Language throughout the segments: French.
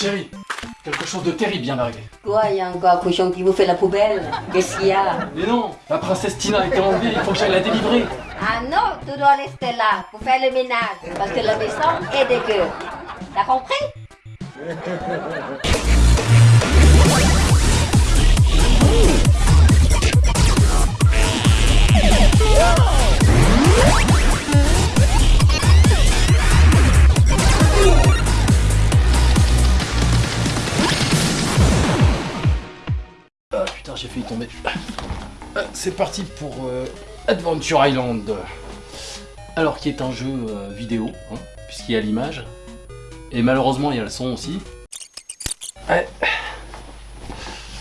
Chérie, quelque chose de terrible vient d'arriver. Quoi, il y a encore un cochon qui vous fait la poubelle Qu'est-ce qu'il y a? Mais non, la princesse Tina a été enlevée, il faut que j'aille la délivrer. Ah non, tu dois rester là pour faire le ménage, parce que la maison est dégueu. T'as compris? Ah putain, j'ai failli tomber. Ah, C'est parti pour euh, Adventure Island. Alors, qui est un jeu euh, vidéo, hein, puisqu'il y a l'image. Et malheureusement, il y a le son aussi. Ouais.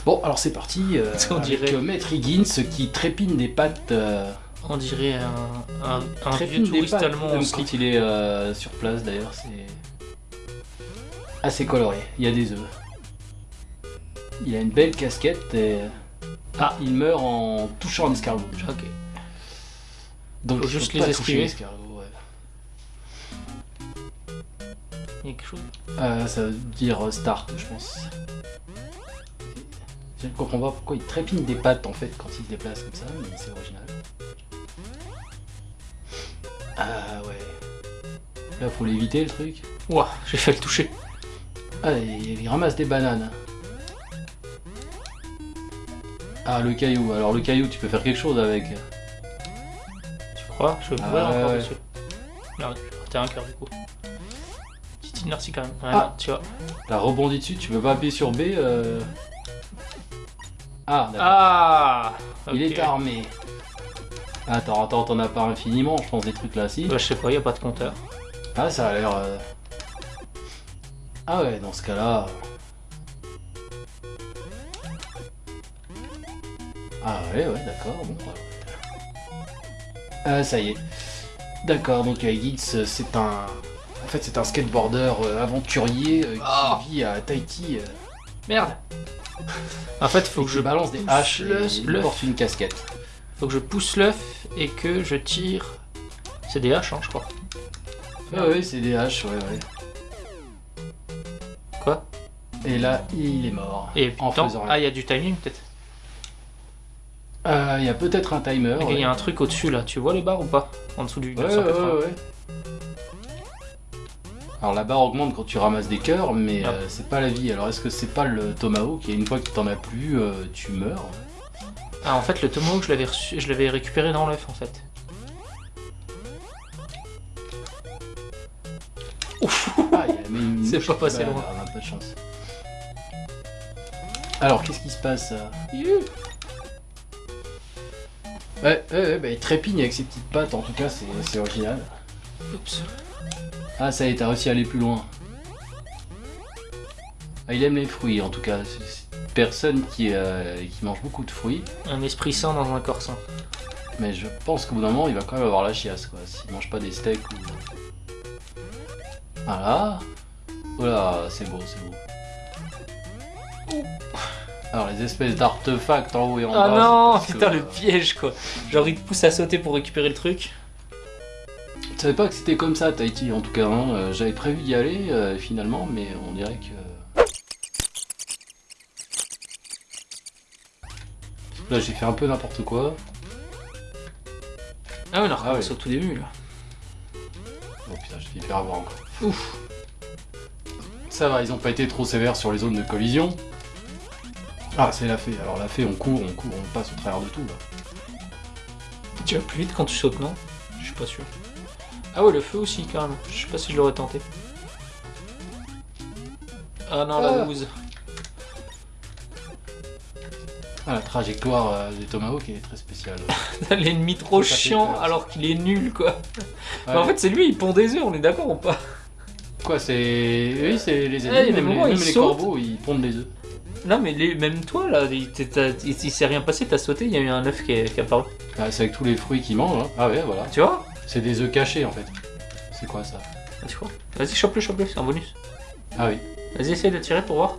Bon, alors c'est parti. euh, On avec, dirait- Maître Higgins qui trépine des pattes. On dirait un, un, vieux touriste pattes, allemand même quand il est sur place d'ailleurs, c'est assez coloré. Il y a des œufs. Il a une belle casquette et... Ah, il meurt en touchant un escargot. Ok. Donc Faut juste les esquiver. l'escargot, ouais. Il y a quelque chose? Euh, ça veut dire euh, start, je pense. Je ne comprends pas pourquoi il trépine des pattes en fait quand il se déplace comme ça, mais c'est original. Ah ouais. Là faut l'éviter le truc. Ouah, j'ai fait le toucher. Ah, il, il ramasse des bananes. Ah, le caillou. Alors, le caillou, tu peux faire quelque chose avec. Tu crois Je peux Ah, encore ouais. dessus. Non, t'as un cœur du coup. Petite inertie quand même. Ouais, Ah. tu vois. T'as rebondi dessus, tu peux pas appuyer sur B. euh. Ah, d'accord. Ah Il est armé. Attends, attends, t'en as pas infiniment, je pense, des trucs là, si. Bah, je sais pas, il a pas de compteur. Ah, ça a l'air. euh, Ah ouais, dans ce cas-là. Ah ouais, ouais, d'accord. Bon. Ah, ça y est. D'accord, donc euh, Giggs, euh, c'est un. En fait, c'est un skateboarder euh, aventurier euh, qui Ah. vit à Tahiti. euh, Merde En fait, faut et que je balance des haches et le- porte une casquette. Faut que je pousse l'œuf et que je tire. C'est des haches, hein, je crois. Ouais, ouais, c'est des haches, ouais, ouais. Quoi? Et là, il est mort. Et en faisant ah, il y a du timing peut-être. Euh, Il y a peut-être un timer. Il ouais. y a un truc au-dessus là. Tu vois les barres ou pas? En dessous du Ouais, ouais, 980. ouais, ouais. Alors la barre augmente quand tu ramasses des cœurs, mais Ah. euh, c'est pas la vie. Alors est-ce que c'est pas le tomahawk et une fois que t'en as plus, euh, tu meurs? Ah, en fait, le tomahawk, je l'avais reçu- je l'avais récupéré dans l'œuf en fait. Ah, il a mis une C'est pas qui passé loin. Ah, on a pas de chance. Alors qu'est-ce qui se passe euh? Ouais, ouais, ouais, bah, il trépigne avec ses petites pattes, en tout cas c'est original. Oups. Ah ça y est, t'as réussi à aller plus loin. Ah, il aime les fruits en tout cas. C'est une personne qui, euh, qui mange beaucoup de fruits. Un esprit sain dans un corps sain. Mais je pense qu'au bout d'un moment, il va quand même avoir la chiasse, quoi. S'il mange pas des steaks ou... Voilà. Oh là, c'est beau, c'est beau. Alors, les espèces d'artefacts en haut et en Ah bas... non, c'est parce putain, que, le piège quoi. Genre, il te pousse à sauter pour récupérer le truc. Je savais pas que c'était comme ça, Tahiti, en tout cas. hein. Euh, J'avais prévu d'y aller, euh, finalement, mais on dirait que... Là, j'ai fait un peu n'importe quoi. Ah ouais, on a recommencé ouais. au tout début là. Oh putain, j'ai fait faire avoir encore. Ouf Ça va, ils ont pas été trop sévères sur les zones de collision. Ah, c'est la fée. Alors la fée, on court, on court, on passe au travers de tout, là. Tu vas plus vite quand tu sautes, non? Je suis pas sûr. Ah ouais, le feu aussi, quand même. Je sais pas si je l'aurais tenté. Ah non, la Ah. bouse. Ah, la trajectoire euh, des Tomahawk est très spéciale. L'ennemi trop chiant alors qu'il est nul, quoi. Ouais. Mais en fait, c'est lui, il pond des œufs, on est d'accord ou pas? Quoi, c'est... Oui, c'est les a ennemis, même, les, moments, même ils les corbeaux, ils pondent des œufs. Non, mais les- même toi, là, il, s'est rien passé, t'as sauté, il y a eu un œuf qui est, qui est apparu. Ah, c'est avec tous les fruits qu'ils mangent, hein. Ah ouais, voilà. Tu vois? C'est des œufs cachés, en fait. C'est quoi, ça? Ah, Tu vois Vas-y, chope-le, chope-le, c'est un bonus. Ah oui. Vas-y, essaye de tirer pour voir.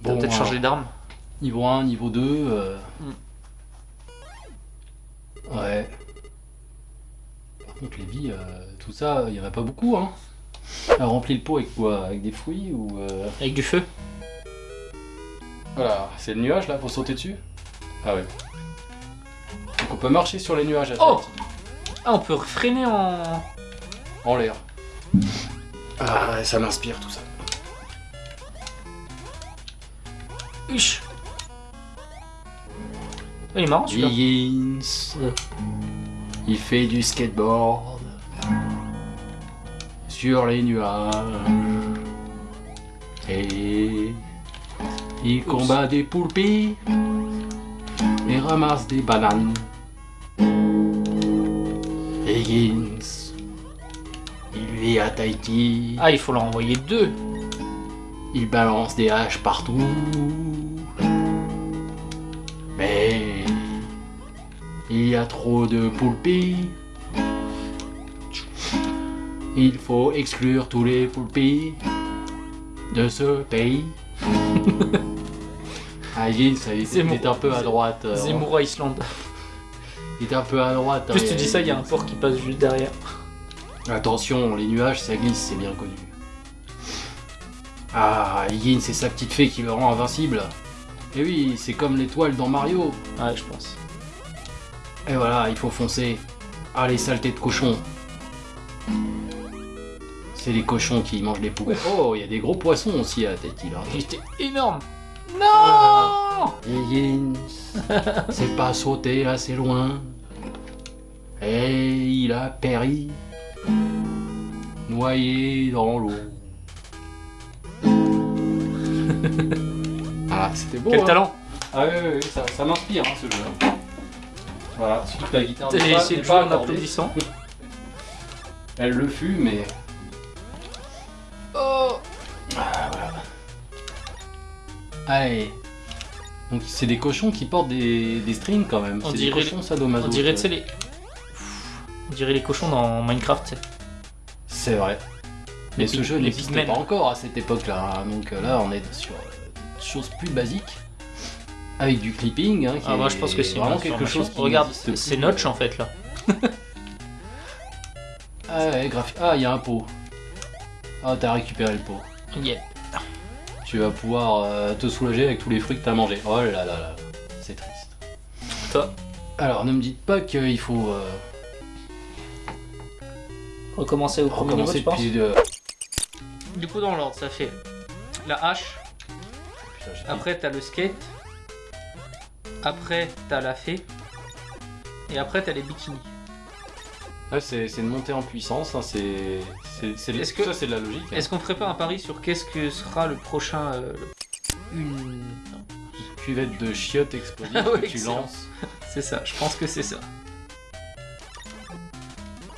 Bon, peut-être alors, changé d'arme. Niveau 1, niveau 2... euh, Hmm. Ouais. Par contre, les vies, euh, tout ça, il y en a pas beaucoup. Hein. Elle remplit le pot avec quoi? Avec des fruits ou. euh, Avec du feu. Voilà, c'est le nuage là, faut sauter dessus? Ah ouais. Donc on peut marcher sur les nuages à Oh Ah, on peut freiner en... en l'air. Ah, ouais, ça m'inspire tout ça. Huch. Ah, Il est marrant celui-là. Il fait du skateboard sur les nuages et il combat des poulpes et ramasse des bananes. Higgins, il vit à Tahiti, Ah, il faut leur envoyer deux. il balance des haches partout. Mais il y a trop de poulpes. Il faut exclure tous les poulpes de ce pays. Ah, ça, il Zemmour- est un peu à droite. euh, Zemmour à Islande. Il est un peu à droite. Plus hein, tu dis ça, il y a un port qui passe juste derrière. Attention, les nuages, ça glisse, c'est bien connu. Ah, Higgins, c'est sa petite fée qui le rend invincible. Et oui, c'est comme l'étoile dans Mario. Ouais, je pense. Et voilà, il faut foncer. Ah, les saletés de cochons. C'est les cochons qui mangent les poux. Oh, il y a des gros poissons aussi à Tahiti, là. Il était énorme. Non Higgins, c'est pas sauté assez loin. Et il a péri, noyé dans l'eau. ah, c'était beau. Quel hein. talent Ah oui, oui, oui, ça, ça m'inspire hein, ce jeu. hein. Voilà, surtout que la guitare pas- essayé de pas jouer en applaudissant. Elle le fut, mais. Allez. Donc c'est des cochons qui portent des, des strings quand même. On C'est des dirait- cochons sadomaso. On dirait, tu sais, les... On dirait les cochons dans Minecraft. C'est vrai. Mais Les ce jeu n'existait pas encore à cette époque-là. hein. Donc euh, là, on est sur euh, des choses plus basiques. Avec du clipping. Hein, qui Ah, moi, je pense que c'est vraiment quelque chose qui Regarde, c'est Notch en fait là. Ah ouais, graphi- Ah, il y a un pot. Ah, t'as récupéré le pot. Yeah. Tu vas pouvoir euh, te soulager avec tous les fruits que t'as mangés. Oh là là là, c'est triste. Toi, Alors, ne me dites pas qu'il faut euh, recommencer au premier niveau, recommencer tu depuis de... Du coup, dans l'ordre, ça fait la hache, Putain, après t'as le skate, après t'as la fée, et après t'as les bikinis. Ouais, c'est une montée en puissance, hein, c'est... que- Ça, c'est de la logique. hein. Est-ce qu'on ferait pas un pari sur qu'est-ce que sera le prochain. euh, le- Une. Cuvette de chiottes explosives Ah ouais, que tu excellent. lances. C'est ça, je pense que c'est ça.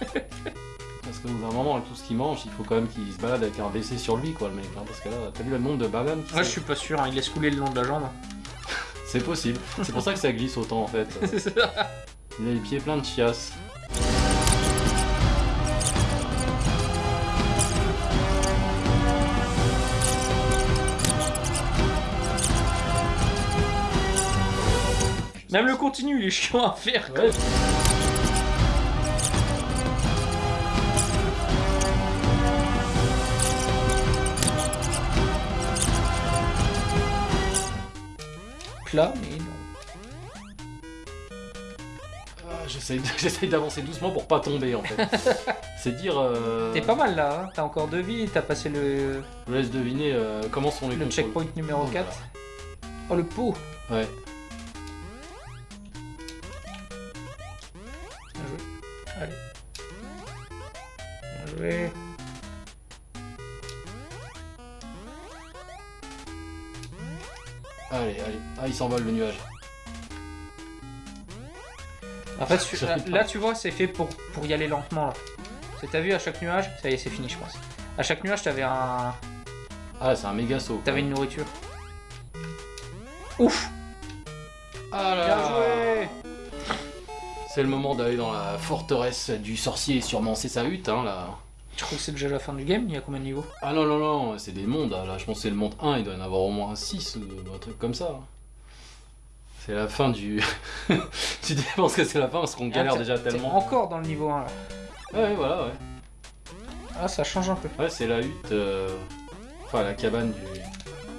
Parce que dans un moment, avec tout ce qu'il mange, il faut quand même qu'il se balade avec un WC sur lui, quoi, le mec. hein, parce que là, t'as vu le nombre de bananes Moi je suis pas sûr, hein, il laisse couler le long de la jambe. C'est possible. C'est pour ça que ça glisse autant, en fait. C'est ça. Il a les pieds pleins de chiasses. Même le continu, il est chiant à faire. quoi. Ouais. Plat, mais non. Ah, J'essaye d'avancer doucement pour pas tomber, en fait. C'est dire... euh, T'es pas mal là, hein. t'as encore deux vies, t'as passé le, Je vous laisse deviner euh, comment sont les le contrôles. checkpoint numéro Oh 4. Oh le pot Ouais. Allez, allez. Ah, il s'envole le nuage. En fait, tu- là, tu vois, c'est fait pour, pour y aller lentement là. C'est t'as vu à chaque nuage, ça y est, c'est fini, je pense. À chaque nuage, t'avais un, Ah, c'est un méga saut. t'avais une nourriture. Ouf Ah là Bien là. joué C'est le moment d'aller dans la forteresse du sorcier, sûrement c'est sa hutte, hein, là. Tu crois que c'est déjà la fin du game? Il y a combien de niveaux? Ah non, non, non, c'est des mondes, là. Je pense que c'est le monde 1, il doit y en avoir au moins 6 ou un truc comme ça. C'est la fin du... tu dis, je pense que c'est la fin parce qu'on galère Ah, déjà t'es- t'es tellement. Encore dans le niveau 1 là. Ouais, ouais, voilà, ouais. Ah, ça change un peu. Ouais, c'est la hutte, euh, enfin la cabane du...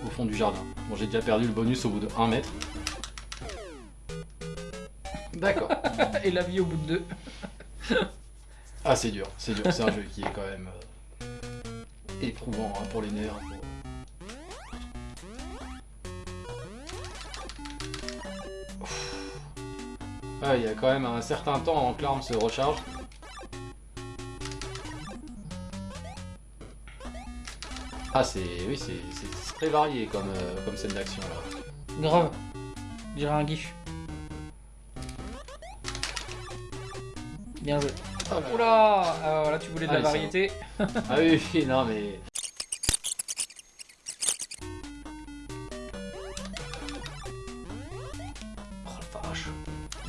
au fond du jardin. Bon, j'ai déjà perdu le bonus au bout de 1 mètre. D'accord. Et la vie au bout de deux. Ah, c'est dur, c'est dur. C'est un jeu qui est quand même euh, éprouvant hein, pour les nerfs. Ah, il y a quand même un certain temps avant que l'arme se recharge. Ah, c'est. Oui, c'est très varié comme, euh, comme scène d'action là. Grave. Je dirais un gif. Bien joué. Oh là là. Oula Ah, voilà, tu voulais de Ah, la sont- variété. Ah oui, oui, non mais. Oh la vache.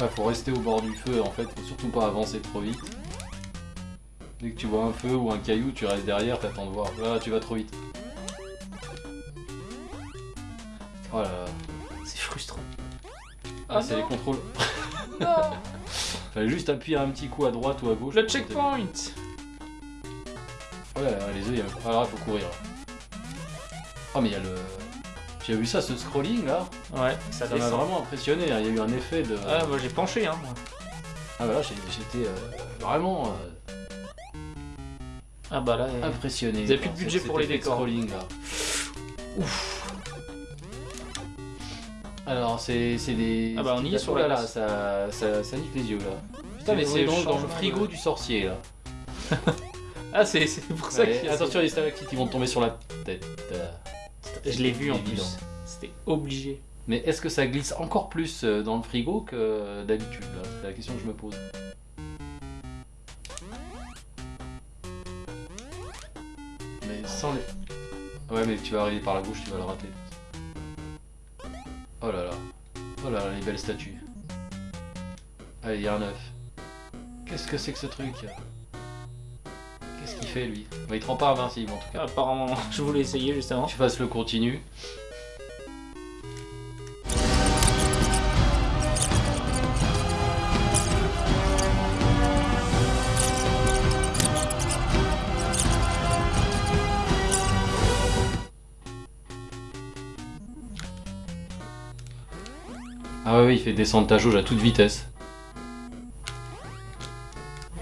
Ouais, faut rester au bord du feu en fait, faut surtout pas avancer trop vite. Dès que tu vois un feu ou un caillou, tu restes derrière, t'attends de voir. Là, tu vas trop vite. Oh là là, C'est frustrant. Ah, c'est les contrôles. Non Fallait juste appuyer un petit coup à droite ou à gauche. Le checkpoint là, les œufs, il y a... Ah faut courir. Oh mais il y a le... Tu as vu ça, ce scrolling là Ouais, ça Ça m'a vraiment impressionné, hein. il y a eu un effet de... Ah, moi j'ai penché, hein. moi. Ah bah là, j'ai- j'étais euh, vraiment euh, Ah bah là, impressionné. Vous avez plus de budget pour les décors. Scrolling, là. Alors, c'est c'est des. Ah bah, on y est sur la là ça, ça, ça nique les yeux là. Putain, mais C'est dans, le frigo du sorcier là. Ah, c'est pour ça Ouais, qu'il y a attention, les stalactites ils vont tomber sur la tête. Euh, Je l'ai vu en plus. C'était obligé. Mais est-ce que ça glisse encore plus euh, dans le frigo que d'habitude là? C'est la question que je me pose. Mais sans les. Ouais, mais tu vas arriver par la gauche, tu vas le rater. Oh là là. Oh là là, les belles statues. Allez, il y a un œuf. Qu'est-ce que c'est que ce truc? Qu'est-ce qu'il fait lui? Bah, Il te rend pas invincible en tout cas. Apparemment, je voulais essayer justement. Tu fasses le continu. Ouais, ouais, il fait descendre ta jauge à toute vitesse.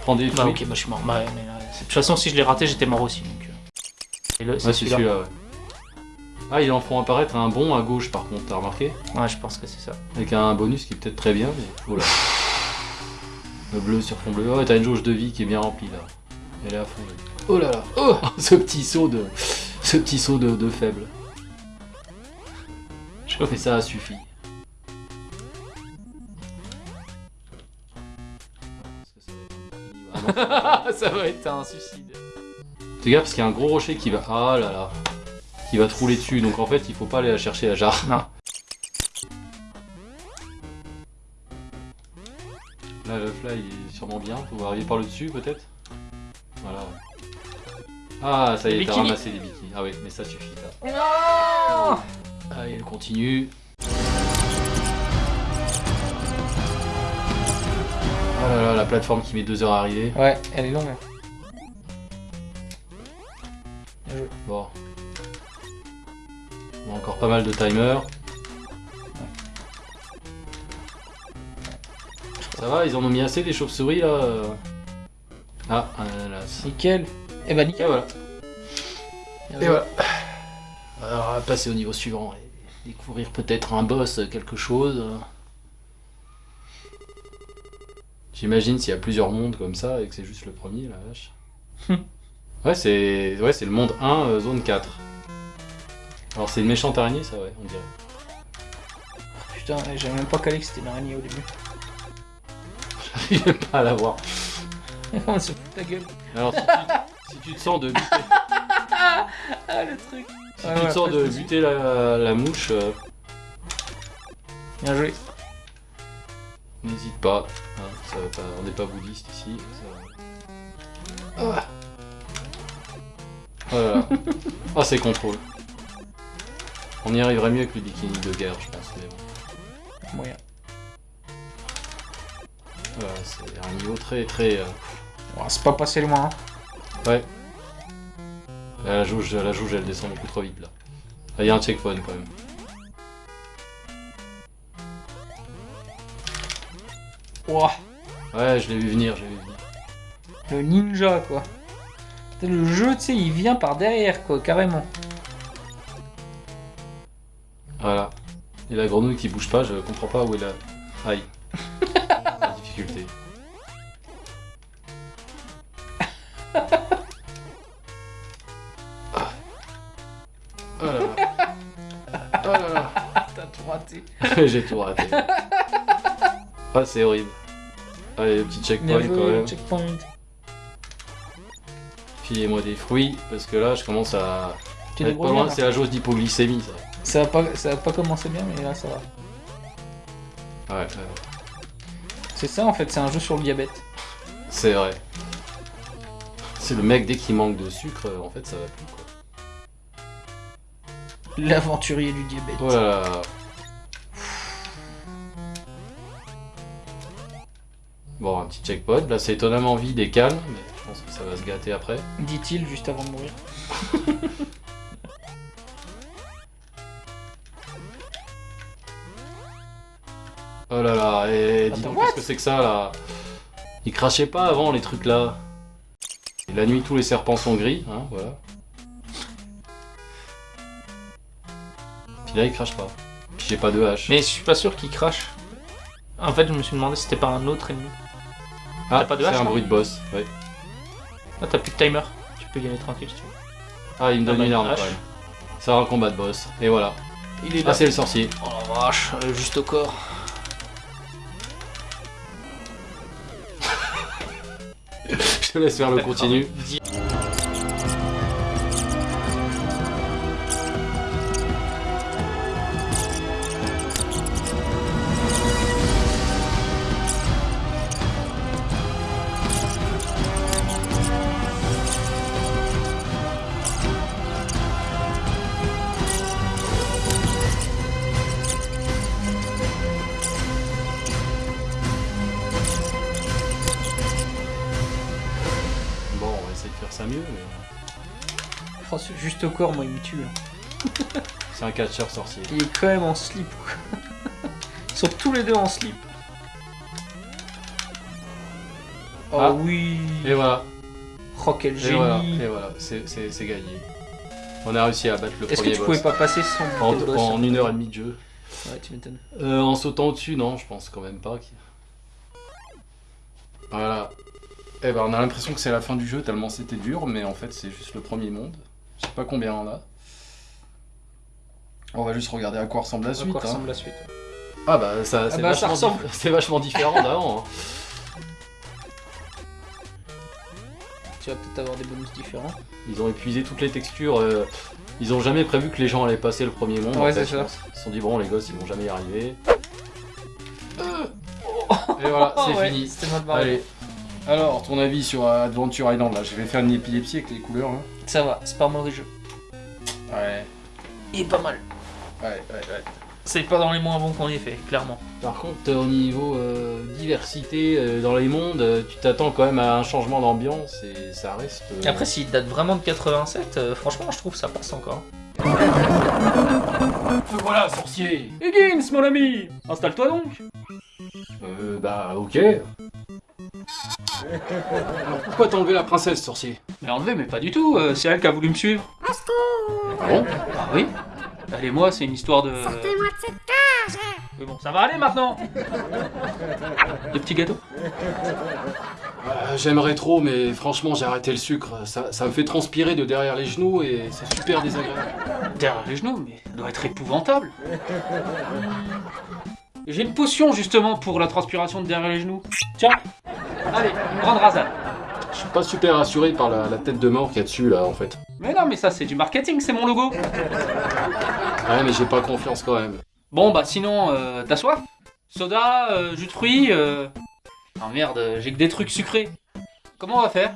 Prends des Bah ok, bah je suis mort. Bah, ouais, mais, euh, de toute façon, si je l'ai raté, j'étais mort aussi. Donc, euh. Et Ouais, c'est celui-là. ouais. Ah, ils en font apparaître un bon à gauche par contre, t'as remarqué? Ouais, je pense que c'est ça. Avec un bonus qui est peut-être très bien, mais. Oh là. Le bleu sur fond bleu. Oh, t'as une jauge de vie qui est bien remplie là. Elle est à fond. Oh là là Oh Ce petit saut de. Ce petit saut de, de faible. Je fais ça suffit. Ah ça va être un suicide. Fais gaffe parce qu'il y a un gros rocher qui va. Ah là là. Qui va te rouler dessus. Donc en fait, il faut pas aller la chercher la jarre. Non. Là, le fly il est sûrement bien. Faut arriver par le dessus peut-être. Voilà. Ah, ça y est, t'as ramassé les bikinis. Ah oui, mais ça suffit là. Non Allez, elle continue. Oh là là, la plateforme qui met deux heures à arriver. Ouais, elle est longue. hein. Bien joué. Bon. On a encore pas mal de timers. Ça va, ils en ont mis assez des chauves-souris là. Ah, un ananas. Nickel. Et bah Et nickel. voilà. Bien Et voilà. Alors, on va passer au niveau suivant et découvrir peut-être un boss, quelque chose. J'imagine s'il y a plusieurs mondes comme ça et que c'est juste le premier, la vache. ouais, c'est ouais, c'est le monde 1, euh, zone 4. Alors, c'est une méchante araignée, ça, ouais, on dirait. Putain, j'avais même pas calé que c'était une araignée au début. J'arrive même pas à la voir. On se fout de ta gueule. Alors, si tu, si tu te sens de buter, Ah, le truc. si tu te sens de buter la, la mouche, euh, Bien joué. N'hésite pas, hein, ça va pas- on n'est pas bouddhiste ici. ça va. Ah. Oh là là. Ah, c'est contrôle. On y arriverait mieux avec le bikini de guerre, je pense. Mais bon. Moyen. Voilà, c'est un niveau très très. euh, Oh, c'est pas passé loin. hein. Ouais. La jauge, la jauge, elle descend beaucoup trop vite là. Ah, Il y a un checkpoint quand même. Ouah, Ouais, je l'ai vu venir, je l'ai vu venir. le ninja, quoi. Le jeu, tu sais, il vient par derrière, quoi, carrément. Voilà. Et la grenouille qui bouge pas, je comprends pas où est la. Aïe. la difficulté. Ah. Oh là là. Oh là là. T'as tout raté. J'ai tout raté. Ah, c'est horrible. Allez, le petit checkpoint Bien quand joué, même. checkpoint. Filez-moi des fruits, parce que là, je commence à. Tu à être pas loin. C'est la jauge d'hypoglycémie, ça. Ça va pas, ça va pas commencer bien, mais là, ça va. Ouais, ouais. C'est ça, en fait, c'est un jeu sur le diabète. c'est vrai. C'est le mec, dès qu'il manque de sucre, en fait, ça va plus, quoi. L'aventurier du diabète. Oh Bon, un petit checkpoint. Là, c'est étonnamment vide et calme, mais je pense que ça va se gâter après. Dit-il juste avant de mourir. Oh là là, et dis Attends, donc, qu'est-ce que c'est que ça, là? Ils crachaient pas avant, les trucs là. Et la nuit, tous les serpents sont gris, hein, voilà. Puis là, ils crachent pas. Puis j'ai pas de hache. Mais je suis pas sûr qu'il crache. En fait, je me suis demandé si c'était pas un autre ennemi. Ah, t'as pas de c'est un bruit de boss, ouais. Ah, t'as plus de timer. Tu peux y aller tranquille si tu veux. Ah, il me donne Ah une arme, quand même. C'est un combat de boss, et voilà. Il est Ah, c'est le sorcier. Oh la vache, juste au corps. Je te laisse faire le continu. Au corps, moi, il me tue. hein. C'est un catcheur sorcier. Il est quand même en slip. quoi. Ils sont tous les deux en slip. Oh Ah. oui. Et voilà, Oh, quel et génie. voilà, et voilà, c'est gagné. On a réussi à battre le Est-ce que premier tu boss. pouvais pas passer sans En, boss en une heure et demie de jeu. Ouais, tu m'étonnes. Euh, en sautant au-dessus, non, je pense quand même pas. Voilà. Eh ben, on a l'impression que c'est la fin du jeu tellement c'était dur, mais en fait, c'est juste le premier monde. Je sais pas combien on a. On va juste regarder à quoi ressemble la À suite. quoi hein. ressemble la suite Ah bah, ça, c'est bah, ça vachement, ressemble. dif- c'est vachement différent d'avant. hein. Tu vas peut-être avoir des bonus différents. Ils ont épuisé toutes les textures. euh, Ils ont jamais prévu que les gens allaient passer le premier monde. Ouais, c'est ça. Ils se sont dit, bon, les gosses, ils vont jamais y arriver. Et voilà, c'est ouais, fini. C'était mal barré. Allez. Alors, ton avis sur Adventure Island là Je vais faire une épilepsie avec les couleurs. Hein. Ça va, c'est pas un mauvais jeu. Ouais, Il est pas mal. ouais, ouais, ouais. C'est pas dans les moins bons qu'on ait fait, clairement. Par contre, au niveau euh, diversité euh, dans les mondes, euh, tu t'attends quand même à un changement d'ambiance et ça reste. euh, Après, s'il date vraiment de 87, euh, franchement, je trouve que ça passe encore. Voilà, sorcier Higgins, mon ami Installe-toi donc Euh, bah, ok. Alors pourquoi t'as enlevé la princesse, sorcier Mais enlevé, mais pas du tout, euh, c'est elle qui a voulu me suivre. Ah bon Ah oui Elle et moi, c'est une histoire de... Sortez-moi de cette cage Mais bon, ça va aller maintenant Le petit gâteau Euh, J'aimerais trop, mais franchement, j'ai arrêté le sucre. Ça, ça me fait transpirer de derrière les genoux et c'est super désagréable. Derrière les genoux, mais ça doit être épouvantable J'ai une potion justement pour la transpiration de derrière les genoux. Tiens Allez, grande rasade Je suis pas super rassuré par la, la tête de mort qu'il y a dessus, là, en fait. Mais non, mais ça c'est du marketing, c'est mon logo Ouais, mais j'ai pas confiance quand même. Bon bah sinon, euh, t'as soif Soda, euh, jus de fruits, euh... Ah merde, j'ai que des trucs sucrés. Comment on va faire?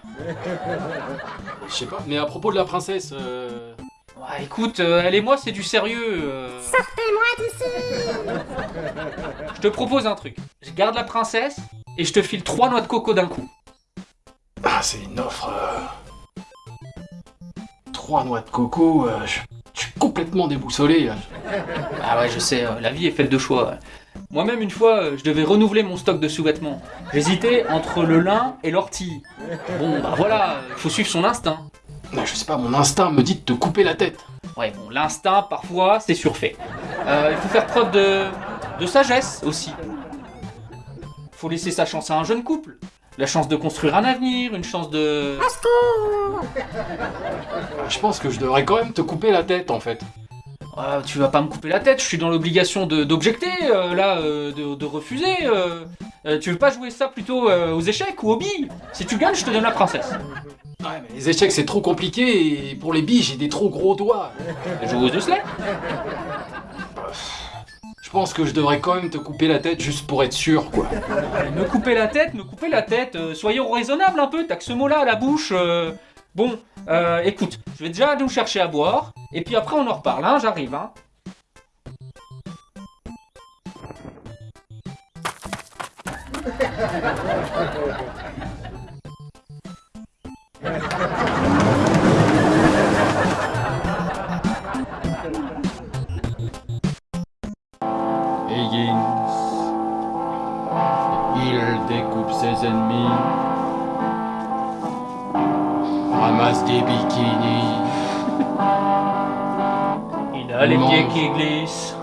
Je sais pas. Mais à propos de la princesse, euh... Ouais, écoute, euh, elle et moi c'est du sérieux. euh. Sortez-moi d'ici Je te propose un truc. Je garde la princesse et je te file trois noix de coco d'un coup. Ah, c'est une offre. euh, Trois noix de coco, euh, je je suis complètement déboussolé. Ah ouais, je sais, euh, la vie est faite de choix. Moi-même, une fois, je devais renouveler mon stock de sous-vêtements. J'hésitais entre le lin et l'ortie. Bon, bah voilà, il faut suivre son instinct. Non, je sais pas, mon instinct me dit de te couper la tête. Ouais, bon, l'instinct, parfois, c'est surfait. Euh, il faut faire preuve de, de sagesse aussi. Faut laisser sa chance à un jeune couple. La chance de construire un avenir, une chance de... Euh, Je pense que je devrais quand même te couper la tête en fait. Ah, tu vas pas me couper la tête, je suis dans l'obligation de- d'objecter, euh, là, euh, de, de refuser. euh. Tu veux pas jouer ça plutôt aux échecs ou aux billes? Si tu gagnes, je te donne la princesse. Ouais, mais les échecs c'est trop compliqué et pour les billes j'ai des trop gros doigts. Joue aux osselets Je pense que je devrais quand même te couper la tête juste pour être sûr quoi. Me couper la tête, me couper la tête, euh, soyons raisonnables un peu, t'as que ce mot-là à la bouche. euh. Bon, euh, écoute, je vais déjà nous chercher à boire, et puis après on en reparle, hein, j'arrive, hein. Higgins. Il découpe ses ennemis. Ramasse des bikinis. Il a les Mange. pieds qui glissent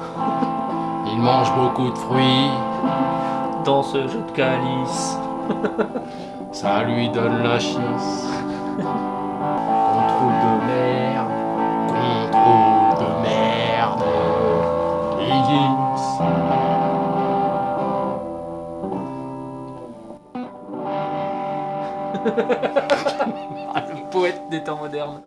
Il mange beaucoup de fruits. dans ce jeu de calice. Ça lui donne la chiasse. Contrôle de merde. Contrôle de merde. Higgins. Ah, le poète des temps modernes.